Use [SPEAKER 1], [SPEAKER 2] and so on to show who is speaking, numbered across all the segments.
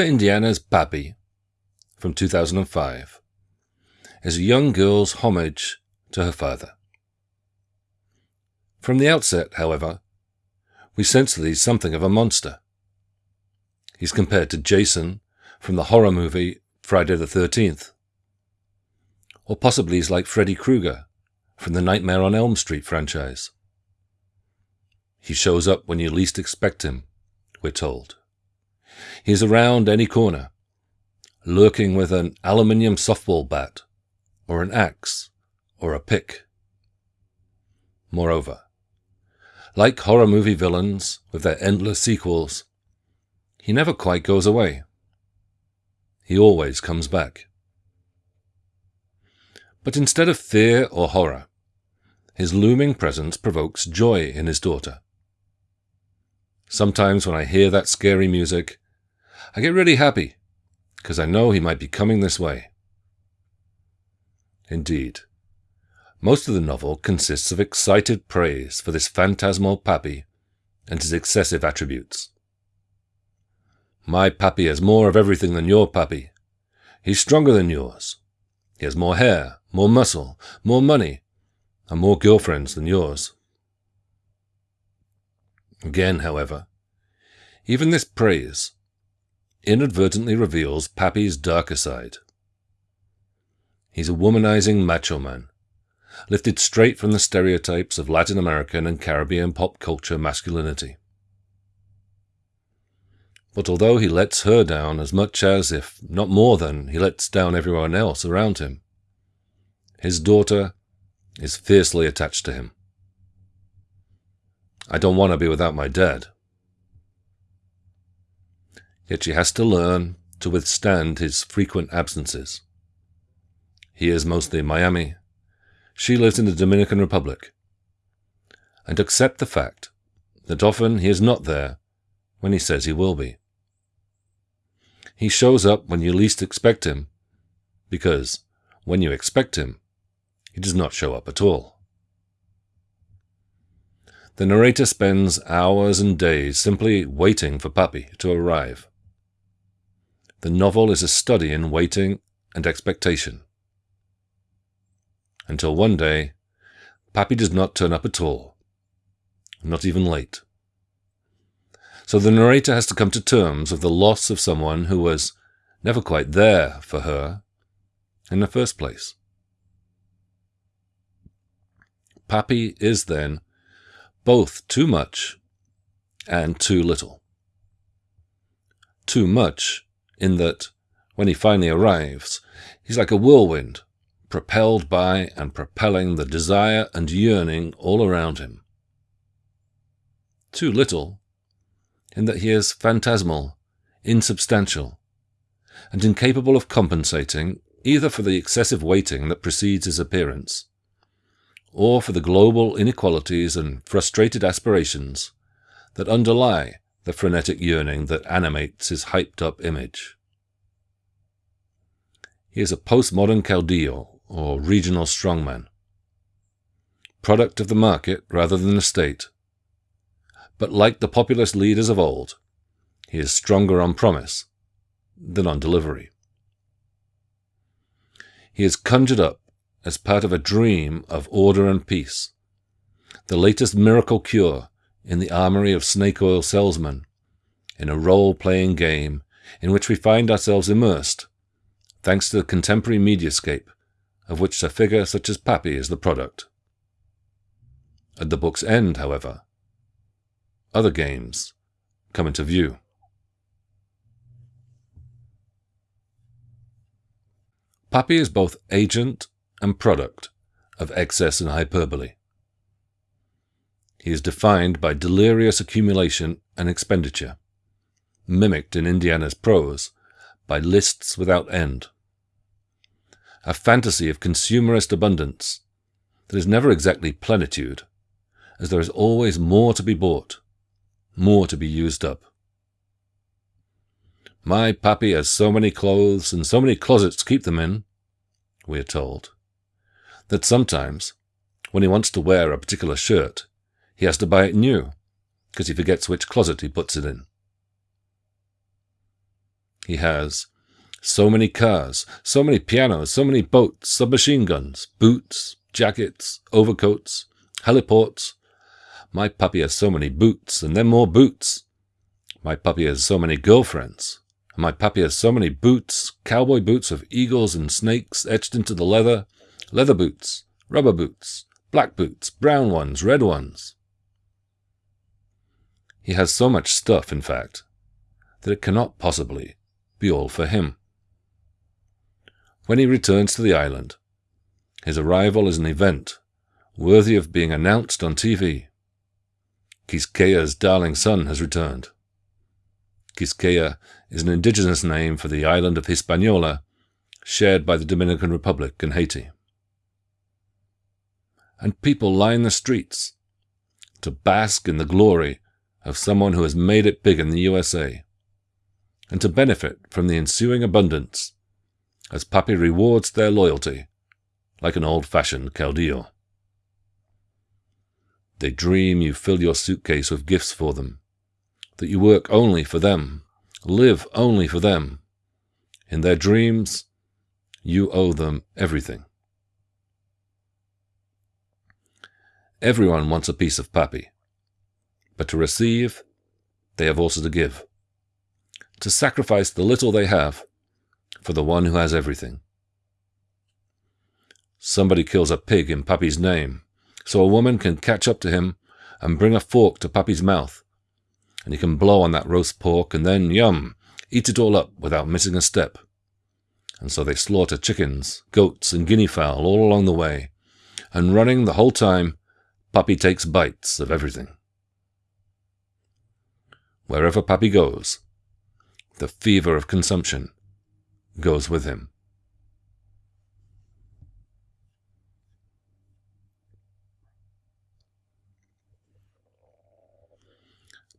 [SPEAKER 1] Indiana's Papi from 2005 is a young girl's homage to her father. From the outset, however, we sense that he's something of a monster. He's compared to Jason from the horror movie Friday the 13th. Or possibly he's like Freddy Krueger from the Nightmare on Elm Street franchise. He shows up when you least expect him, we're told. He's around any corner, lurking with an aluminium softball bat, or an axe, or a pick. Moreover, like horror movie villains with their endless sequels, he never quite goes away. He always comes back. But instead of fear or horror, his looming presence provokes joy in his daughter. Sometimes when I hear that scary music, I get really happy, because I know he might be coming this way. Indeed, most of the novel consists of excited praise for this phantasmal papi and his excessive attributes. My papi has more of everything than your papi. He's stronger than yours. He has more hair, more muscle, more money, and more girlfriends than yours. Again, however, even this praise inadvertently reveals Papi's darker side. He's a womanizing macho man, lifted straight from the stereotypes of Latin American and Caribbean pop culture masculinity. But although he lets her down as much as, if not more than, he lets down everyone else around him, his daughter is fiercely attached to him. I don't want to be without my dad. Yet she has to learn to withstand his frequent absences. He is mostly in Miami. She lives in the Dominican Republic. And accept the fact that often he is not there when he says he will be. He shows up when you least expect him, because when you expect him, he does not show up at all. The narrator spends hours and days simply waiting for Papi to arrive. The novel is a study in waiting and expectation. Until one day, Papi does not turn up at all, not even late. So the narrator has to come to terms with the loss of someone who was never quite there for her in the first place. Papi is then both too much and too little. Too much in that when he finally arrives, he's like a whirlwind, propelled by and propelling the desire and yearning all around him. Too little in that he is phantasmal, insubstantial, and incapable of compensating either for the excessive waiting that precedes his appearance, or for the global inequalities and frustrated aspirations that underlie the frenetic yearning that animates his hyped up image. He is a postmodern caudillo, or regional strongman. Product of the market rather than the state. But like the populist leaders of old, he is stronger on promise than on delivery. He is conjured up as part of a dream of order and peace, the latest miracle cure in the armory of snake oil salesmen, in a role playing game in which we find ourselves immersed, thanks to the contemporary mediascape, of which a figure such as Papi is the product. At the book's end, however, other games come into view. Papi is both agent and product of excess and hyperbole. He is defined by delirious accumulation and expenditure, mimicked in Indiana's prose by lists without end. A fantasy of consumerist abundance that is never exactly plenitude, as there is always more to be bought, more to be used up. My papi has so many clothes and so many closets to keep them in, we are told, that sometimes, when he wants to wear a particular shirt, he has to buy it new, because he forgets which closet he puts it in. He has so many cars, so many pianos, so many boats, submachine guns, boots, jackets, overcoats, heliports. My papi has so many boots, and then more boots. My papi has so many girlfriends. And my papi has so many boots, cowboy boots of eagles and snakes etched into the leather, leather boots, rubber boots, black boots, brown ones, red ones. He has so much stuff, in fact, that it cannot possibly be all for him. When he returns to the island, his arrival is an event worthy of being announced on TV. Quisqueya's darling son has returned. Quisqueya is an indigenous name for the island of Hispaniola, shared by the Dominican Republic and Haiti. And people line the streets to bask in the glory of someone who has made it big in the USA, and to benefit from the ensuing abundance as Papi rewards their loyalty like an old-fashioned caudillo. They dream you fill your suitcase with gifts for them, that you work only for them, live only for them. In their dreams, you owe them everything. Everyone wants a piece of Papi, but to receive, they have also to give, to sacrifice the little they have for the one who has everything. Somebody kills a pig in Papi's name, so a woman can catch up to him and bring a fork to Papi's mouth, and he can blow on that roast pork and then, yum, eat it all up without missing a step. And so they slaughter chickens, goats, and guinea fowl all along the way, and running the whole time, Papi takes bites of everything. Wherever Papi goes, the fever of consumption goes with him.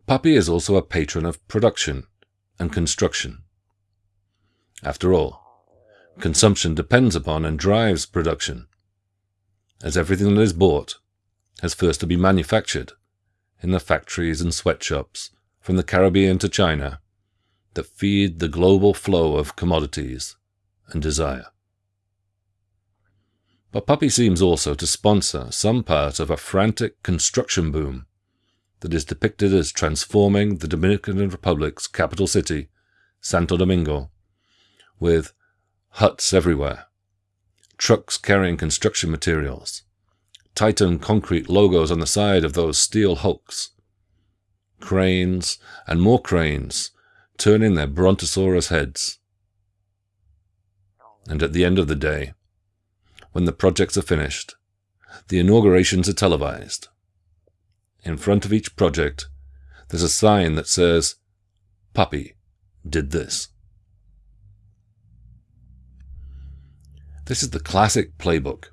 [SPEAKER 1] Papi is also a patron of production and construction. After all, consumption depends upon and drives production, as everything that is bought has first to be manufactured in the factories and sweatshops from the Caribbean to China that feed the global flow of commodities and desire. But Papi seems also to sponsor some part of a frantic construction boom that is depicted as transforming the Dominican Republic's capital city, Santo Domingo, with huts everywhere, trucks carrying construction materials, Titan concrete logos on the side of those steel hulks, cranes and more cranes turning their brontosaurus heads. And at the end of the day, when the projects are finished, the inaugurations are televised. In front of each project, there's a sign that says, Papi did this. This is the classic playbook,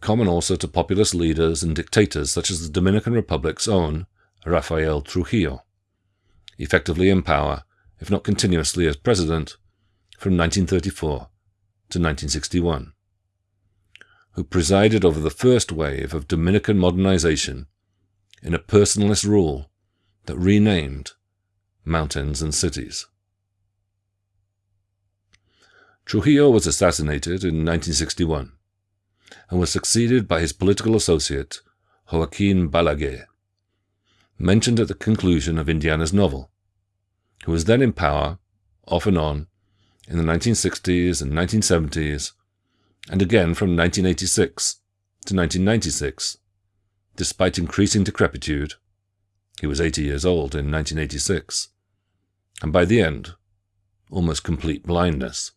[SPEAKER 1] common also to populist leaders and dictators such as the Dominican Republic's own Rafael Trujillo effectively in power, if not continuously as president, from 1934 to 1961, who presided over the first wave of Dominican modernization in a personalist rule that renamed mountains and cities. Trujillo was assassinated in 1961 and was succeeded by his political associate, Joaquin Balaguer, mentioned at the conclusion of Indiana's novel, who was then in power, off and on, in the 1960s and 1970s, and again from 1986 to 1996, despite increasing decrepitude. He was 80 years old in 1986, and by the end, almost complete blindness.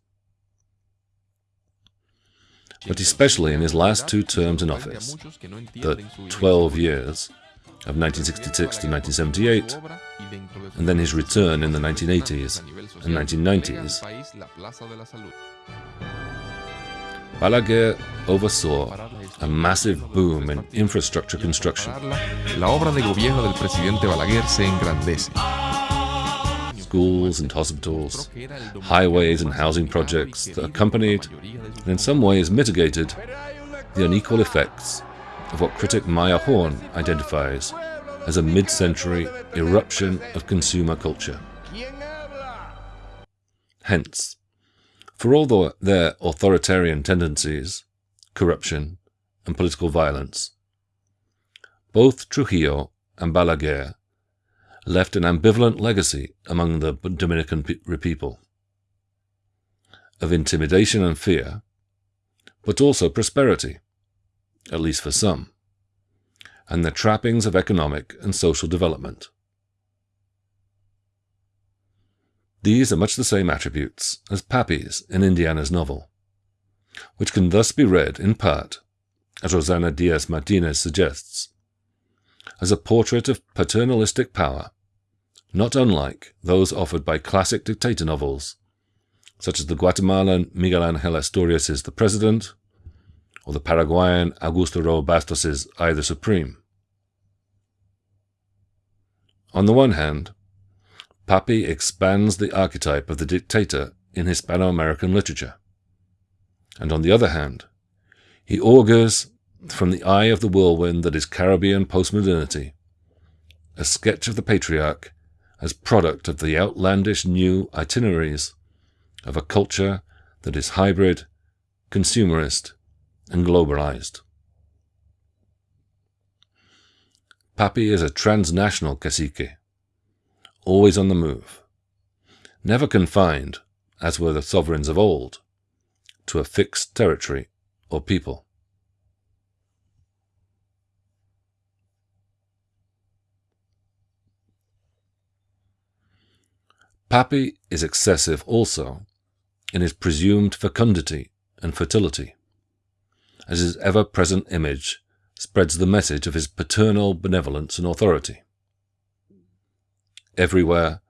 [SPEAKER 1] But especially in his last two terms in office, the 12 years, of 1966 to 1978, and then his return in the 1980s and 1990s. Balaguer oversaw a massive boom in infrastructure construction. La obra de gobierno del presidente Balaguer se engrandece. Schools and hospitals, highways and housing projects that accompanied and in some ways mitigated the unequal effects of what critic Maja Horn identifies as a mid-century eruption of consumer culture. Hence, for all the, their authoritarian tendencies, corruption, and political violence, both Trujillo and Balaguer left an ambivalent legacy among the Dominican people of intimidation and fear, but also prosperity, at least for some, and the trappings of economic and social development. These are much the same attributes as Papi's in Indiana's novel, which can thus be read in part, as Rosanna Diaz Martinez suggests, as a portrait of paternalistic power, not unlike those offered by classic dictator novels, such as the Guatemalan Miguel Angel Asturias' The President, or the Paraguayan Augusto Roa Bastos' I the Supreme. On the one hand, Papi expands the archetype of the dictator in Hispano-American literature. And on the other hand, he augurs from the eye of the whirlwind that is Caribbean postmodernity, a sketch of the patriarch as product of the outlandish new itineraries of a culture that is hybrid, consumerist, and globalized. Papi is a transnational cacique, always on the move, never confined, as were the sovereigns of old, to a fixed territory or people. Papi is excessive also in his presumed fecundity and fertility, as his ever-present image spreads the message of his paternal benevolence and authority. Everywhere,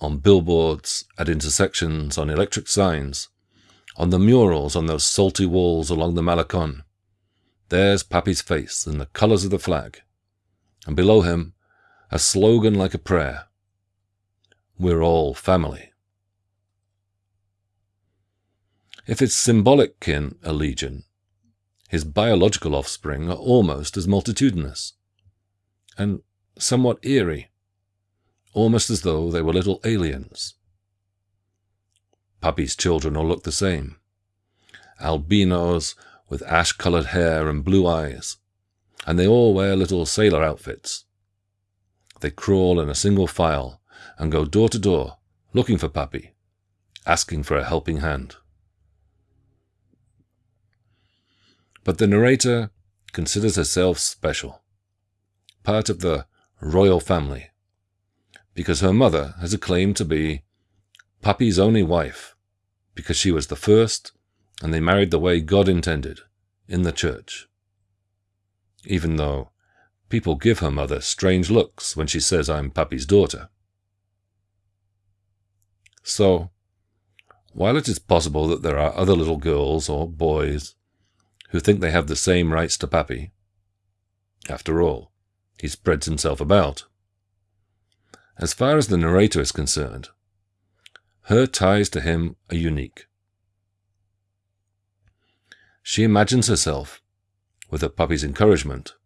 [SPEAKER 1] on billboards, at intersections, on electric signs, on the murals on those salty walls along the Malecon, there's Papi's face in the colours of the flag, and below him, a slogan like a prayer, we're all family. If it's symbolic kin are legion, his biological offspring are almost as multitudinous, and somewhat eerie, almost as though they were little aliens. Papi's children all look the same, albinos with ash-colored hair and blue eyes, and they all wear little sailor outfits. They crawl in a single file and go door to door looking for Papi, asking for a helping hand. But the narrator considers herself special, part of the royal family, because her mother has a claim to be Papi's only wife, because she was the first and they married the way God intended, in the church. Even though people give her mother strange looks when she says I'm Papi's daughter. So, while it is possible that there are other little girls or boys who think they have the same rights to Papi, after all, he spreads himself about. As far as the narrator is concerned, her ties to him are unique. She imagines herself, with her papi's encouragement,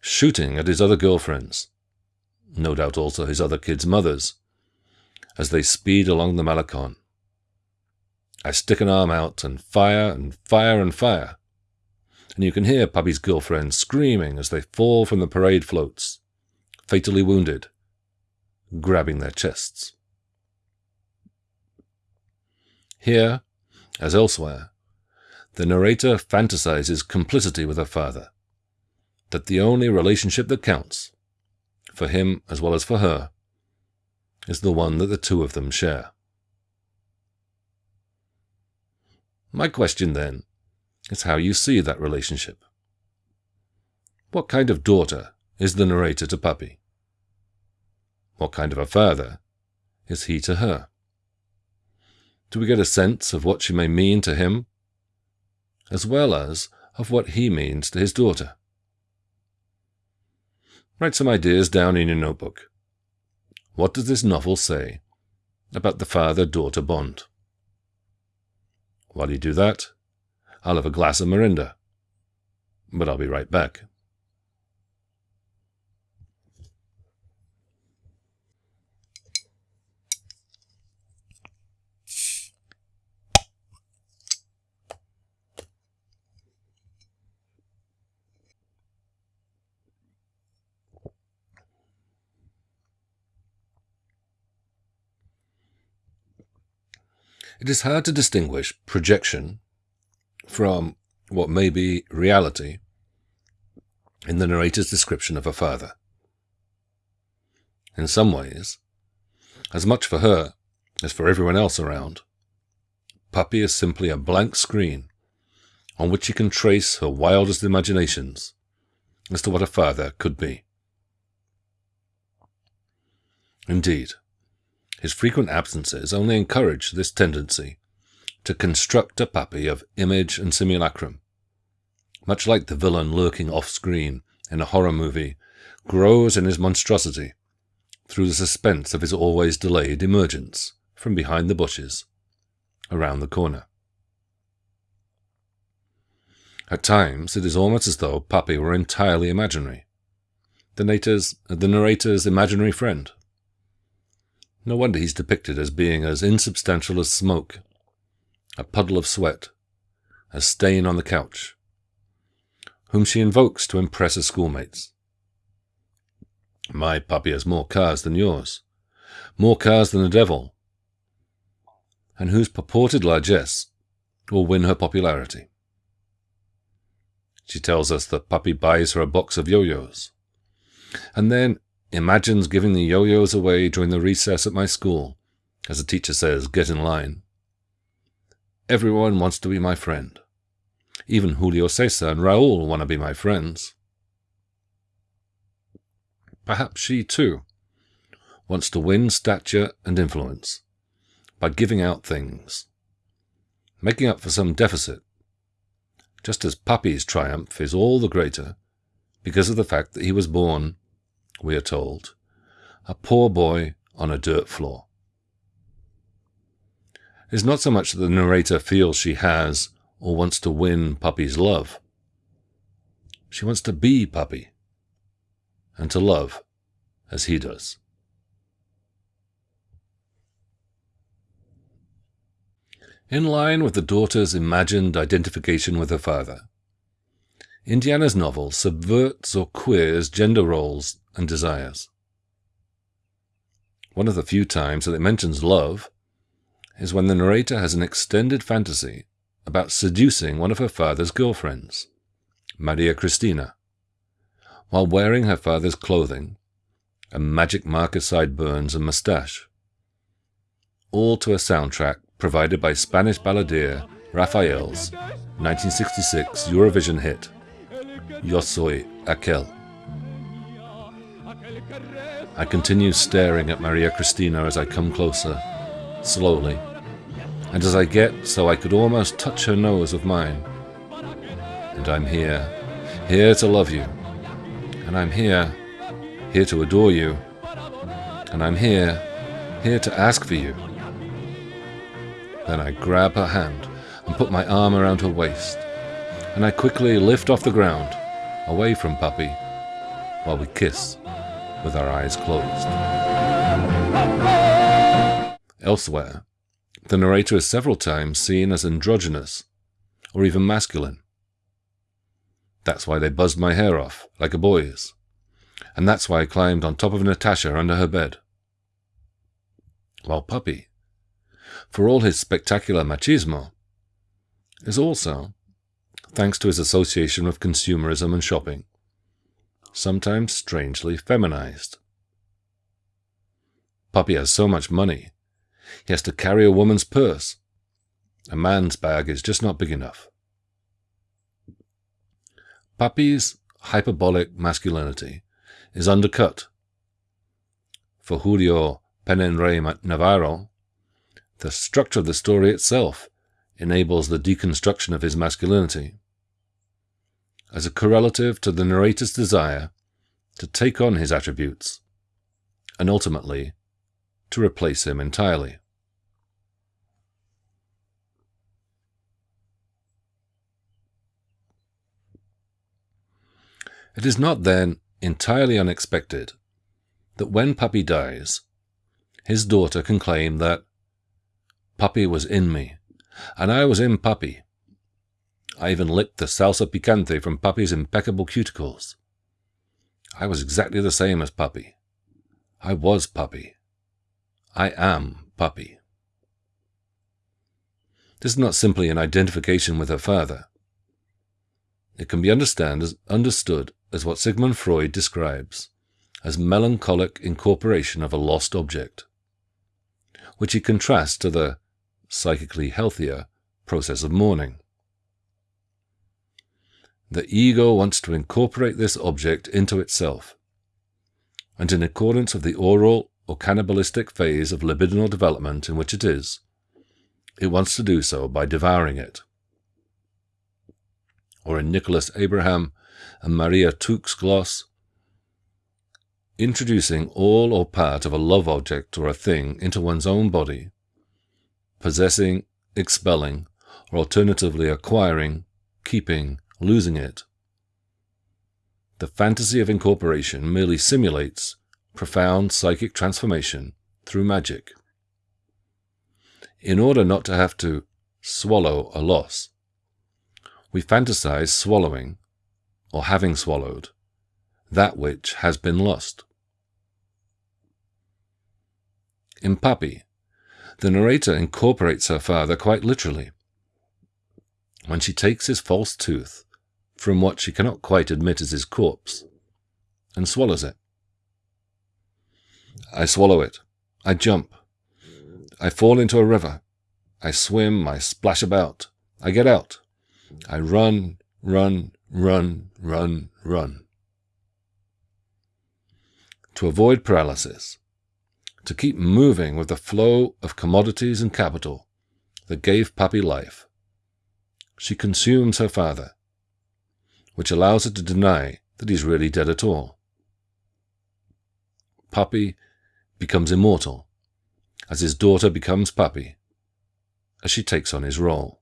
[SPEAKER 1] shooting at his other girlfriends, no doubt also his other kids' mothers, as they speed along the Malecon. I stick an arm out and fire and fire and fire. And you can hear Papi's girlfriend screaming as they fall from the parade floats, fatally wounded, grabbing their chests. Here, as elsewhere, the narrator fantasizes complicity with her father, that the only relationship that counts, for him as well as for her, is the one that the two of them share. My question, then, is how you see that relationship. What kind of daughter is the narrator to Papi? What kind of a father is he to her? Do we get a sense of what she may mean to him, as well as of what he means to his daughter? Write some ideas down in your notebook. What does this novel say about the father-daughter bond? While you do that, I'll have a glass of Mirinda. But I'll be right back. It is hard to distinguish projection from what may be reality in the narrator's description of her father. In some ways, as much for her as for everyone else around, Papi is simply a blank screen on which she can trace her wildest imaginations as to what a father could be. Indeed, his frequent absences only encourage this tendency to construct a papi of image and simulacrum, much like the villain lurking off screen in a horror movie grows in his monstrosity through the suspense of his always delayed emergence from behind the bushes around the corner. At times, it is almost as though Papi were entirely imaginary, the narrator's, the narrator's imaginary friend. No wonder he's depicted as being as insubstantial as smoke, a puddle of sweat, a stain on the couch, whom she invokes to impress her schoolmates. My papi has more cars than yours, more cars than the devil, and whose purported largesse will win her popularity. She tells us that Papi buys her a box of yo-yos, and then imagines giving the yo-yos away during the recess at my school, as the teacher says, get in line. Everyone wants to be my friend. Even Julio Cesar and Raul want to be my friends. Perhaps she, too, wants to win stature and influence by giving out things, making up for some deficit, just as Papi's triumph is all the greater because of the fact that he was born we are told, a poor boy on a dirt floor. Is not so much that the narrator feels she has or wants to win Papi's love. She wants to be Papi and to love as he does. In line with the daughter's imagined identification with her father, Indiana's novel subverts or queers gender roles and desires. One of the few times that it mentions love is when the narrator has an extended fantasy about seducing one of her father's girlfriends, Maria Cristina, while wearing her father's clothing a magic marker sideburns and mustache, all to a soundtrack provided by Spanish balladeer Raphael's 1966 Eurovision hit, Yo Soy Aquel. I continue staring at Maria Cristina as I come closer, slowly, and as I get so I could almost touch her nose of mine. And I'm here, here to love you. And I'm here, here to adore you. And I'm here, here to ask for you. Then I grab her hand and put my arm around her waist, and I quickly lift off the ground, away from Papi, while we kiss with our eyes closed. Elsewhere, the narrator is several times seen as androgynous or even masculine. That's why they buzzed my hair off, like a boy's. And that's why I climbed on top of Natasha under her bed. While Papi, for all his spectacular machismo, is also, thanks to his association with consumerism and shopping, sometimes strangely feminized. Papi has so much money, he has to carry a woman's purse. A man's bag is just not big enough. Papi's hyperbolic masculinity is undercut. For Julio Penenrey Navarro, the structure of the story itself enables the deconstruction of his masculinity as a correlative to the narrator's desire to take on his attributes and ultimately to replace him entirely. It is not then entirely unexpected that when Papi dies, his daughter can claim that Papi was in me, and I was in Papi, I even licked the salsa picante from Papi's impeccable cuticles. I was exactly the same as Papi. I was Papi. I am Papi. This is not simply an identification with her father. It can be understand as, understood as what Sigmund Freud describes as melancholic incorporation of a lost object, which he contrasts to the psychically healthier process of mourning. The ego wants to incorporate this object into itself, and in accordance with the oral or cannibalistic phase of libidinal development in which it is, it wants to do so by devouring it. Or in Nicolas Abraham and Maria Torok's gloss, introducing all or part of a love object or a thing into one's own body, possessing, expelling, or alternatively acquiring, keeping, losing it. The fantasy of incorporation merely simulates profound psychic transformation through magic. In order not to have to swallow a loss, we fantasize swallowing, or having swallowed, that which has been lost. In Papi, the narrator incorporates her father quite literally. When she takes his false tooth from what she cannot quite admit is his corpse and swallows it. I swallow it. I jump. I fall into a river. I swim. I splash about. I get out. I run, run, run, run, run. To avoid paralysis, to keep moving with the flow of commodities and capital that gave Papi life, she consumes her father, which allows her to deny that he's really dead at all. Papi becomes immortal, as his daughter becomes Papi as she takes on his role.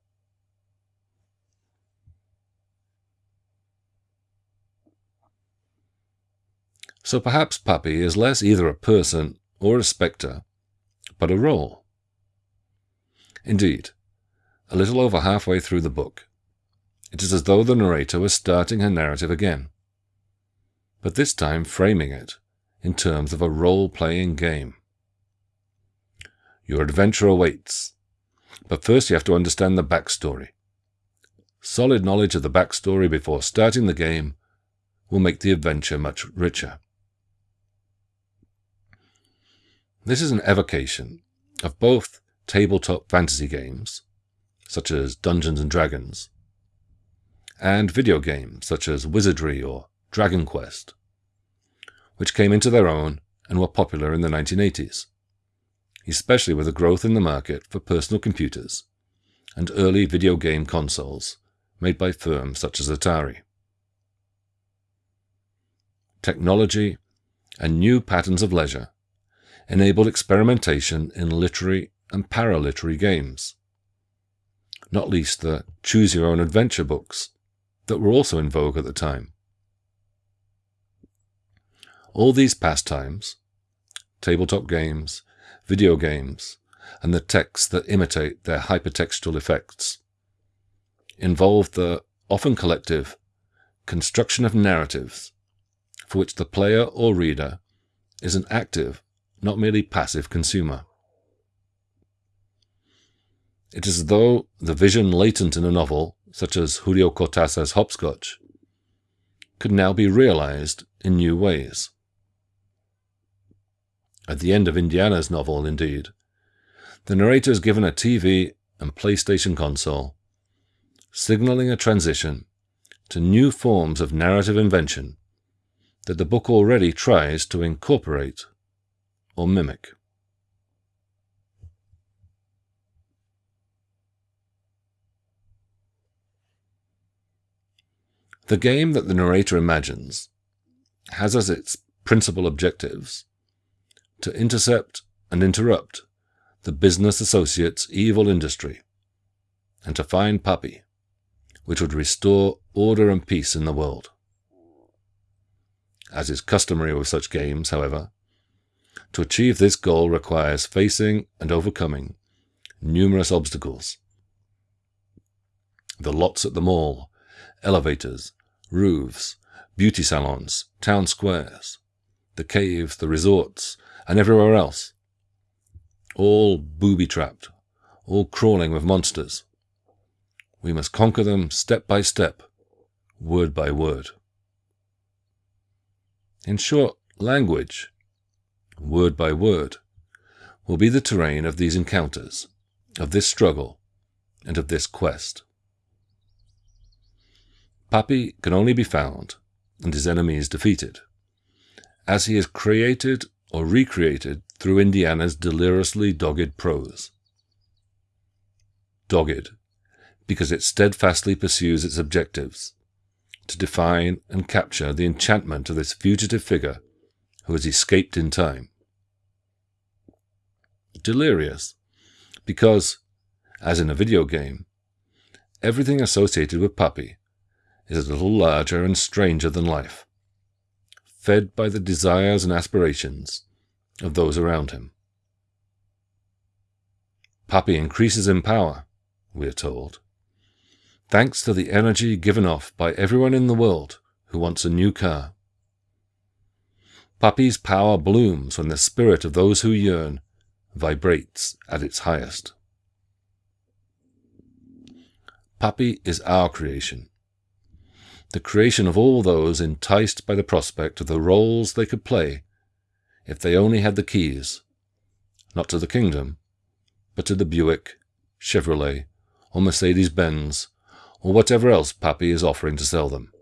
[SPEAKER 1] So perhaps Papi is less either a person or a spectre, but a role. Indeed, a little over halfway through the book, it is as though the narrator was starting her narrative again, but this time framing it in terms of a role-playing game. Your adventure awaits, but first you have to understand the backstory. Solid knowledge of the backstory before starting the game will make the adventure much richer. This is an evocation of both tabletop fantasy games, such as Dungeons and Dragons, and video games such as Wizardry or Dragon Quest, which came into their own and were popular in the 1980s, especially with the growth in the market for personal computers and early video game consoles made by firms such as Atari. Technology and new patterns of leisure enabled experimentation in literary and paraliterary games, not least the choose your own adventure books that were also in vogue at the time. All these pastimes, tabletop games, video games, and the texts that imitate their hypertextual effects, involve the often collective construction of narratives for which the player or reader is an active not merely passive consumer. It is as though the vision latent in a novel, such as Julio Cortázar's Hopscotch, could now be realized in new ways. At the end of Indiana's novel, indeed, the narrator is given a TV and PlayStation console, signaling a transition to new forms of narrative invention that the book already tries to incorporate or mimic. The game that the narrator imagines has as its principal objectives to intercept and interrupt the business associate's evil industry and to find Papi, which would restore order and peace in the world. As is customary with such games, however, to achieve this goal requires facing and overcoming numerous obstacles. The lots at the mall, elevators, roofs, beauty salons, town squares, the caves, the resorts, and everywhere else. All booby trapped, all crawling with monsters. We must conquer them step by step, word by word. In short, language, word by word, will be the terrain of these encounters, of this struggle, and of this quest. Papi can only be found and his enemies defeated, as he is created or recreated through Indiana's deliriously dogged prose. Dogged, because it steadfastly pursues its objectives, to define and capture the enchantment of this fugitive figure who has escaped in time. Delirious, because, as in a video game, everything associated with Papi is a little larger and stranger than life, fed by the desires and aspirations of those around him. Papi increases in power, we are told, thanks to the energy given off by everyone in the world who wants a new car. Papi's power blooms when the spirit of those who yearn vibrates at its highest. Papi is our creation, the creation of all those enticed by the prospect of the roles they could play if they only had the keys, not to the kingdom, but to the Buick, Chevrolet, or Mercedes Benz, or whatever else Papi is offering to sell them.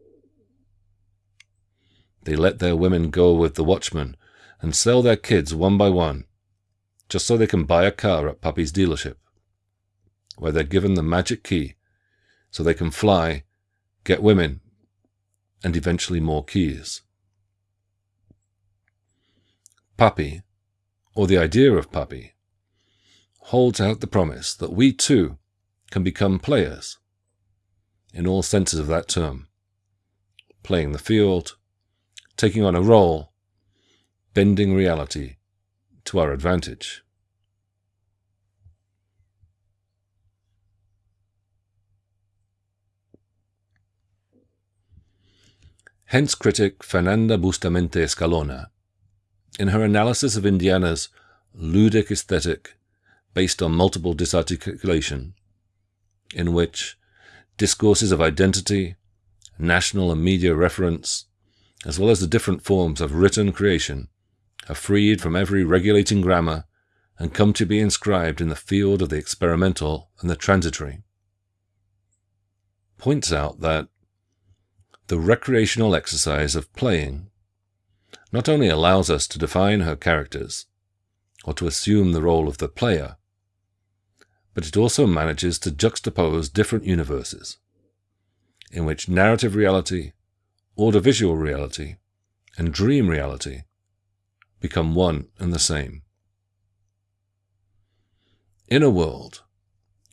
[SPEAKER 1] They let their women go with the watchman and sell their kids one by one, just so they can buy a car at Papi's dealership, where they're given the magic key so they can fly, get women, and eventually more keys. Papi, or the idea of Papi, holds out the promise that we too can become players, in all senses of that term, playing the field, taking on a role, bending reality to our advantage. Hence critic Fernanda Bustamante Escalona, in her analysis of Indiana's ludic aesthetic based on multiple disarticulation, in which discourses of identity, national and media reference, as well as the different forms of written creation, are freed from every regulating grammar and come to be inscribed in the field of the experimental and the transitory, points out that the recreational exercise of playing not only allows us to define her characters, or to assume the role of the player, but it also manages to juxtapose different universes, in which narrative reality, audiovisual reality, and dream reality become one and the same. In a world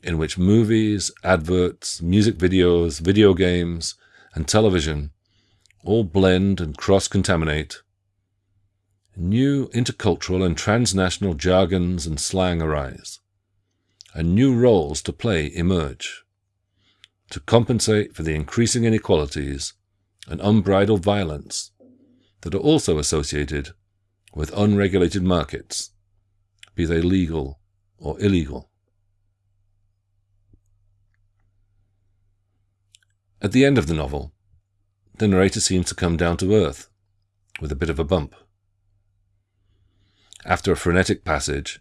[SPEAKER 1] in which movies, adverts, music videos, video games, and television all blend and cross-contaminate, new intercultural and transnational jargons and slang arise, and new roles to play emerge, to compensate for the increasing inequalities and unbridled violence that are also associated with unregulated markets, be they legal or illegal. At the end of the novel, the narrator seems to come down to earth, with a bit of a bump. After a frenetic passage,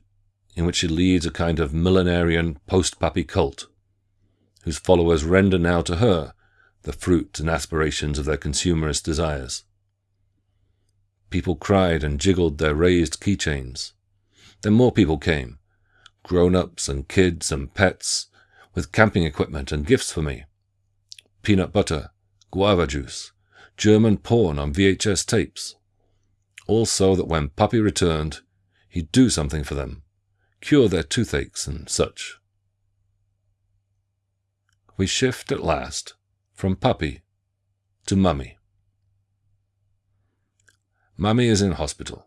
[SPEAKER 1] in which she leads a kind of millenarian post-Papi cult, whose followers render now to her the fruit and aspirations of their consumerist desires. People cried and jiggled their raised keychains. Then more people came, grown-ups and kids and pets, with camping equipment and gifts for me peanut butter, guava juice, German porn on VHS tapes. All so that when Papi returned, he'd do something for them, cure their toothaches and such. We shift at last from Papi to Mummy. Mummy is in hospital,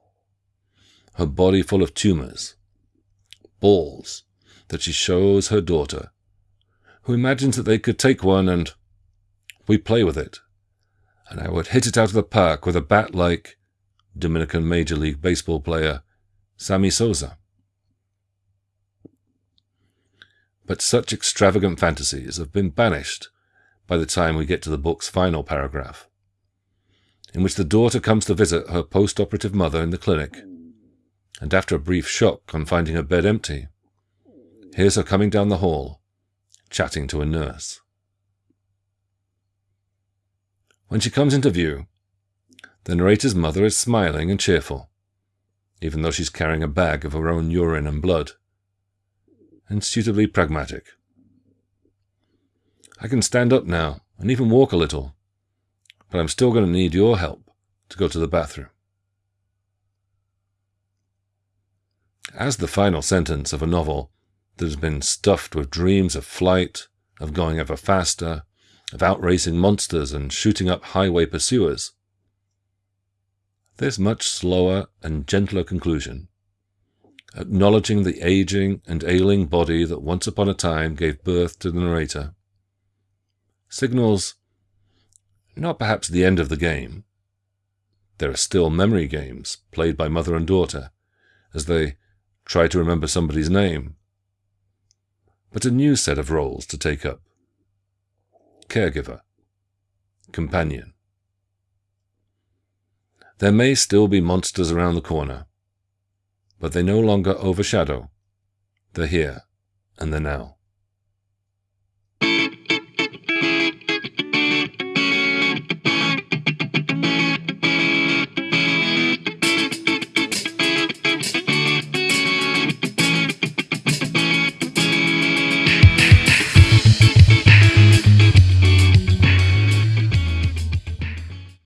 [SPEAKER 1] her body full of tumors, balls that she shows her daughter, who imagines that they could take one and we play with it, and I would hit it out of the park with a bat like Dominican Major League Baseball player Sammy Sosa. But such extravagant fantasies have been banished by the time we get to the book's final paragraph, in which the daughter comes to visit her post operative mother in the clinic, and after a brief shock on finding her bed empty, hears her coming down the hall, chatting to a nurse. When she comes into view, the narrator's mother is smiling and cheerful, even though she's carrying a bag of her own urine and blood, and suitably pragmatic. I can stand up now and even walk a little, but I'm still going to need your help to go to the bathroom. As the final sentence of a novel that has been stuffed with dreams of flight, of going ever faster, of outracing monsters and shooting up highway pursuers, this much slower and gentler conclusion, acknowledging the aging and ailing body that once upon a time gave birth to the narrator, signals not perhaps the end of the game. There are still memory games played by mother and daughter as they try to remember somebody's name, but a new set of roles to take up caregiver, companion. There may still be monsters around the corner, but they no longer overshadow the here and the now.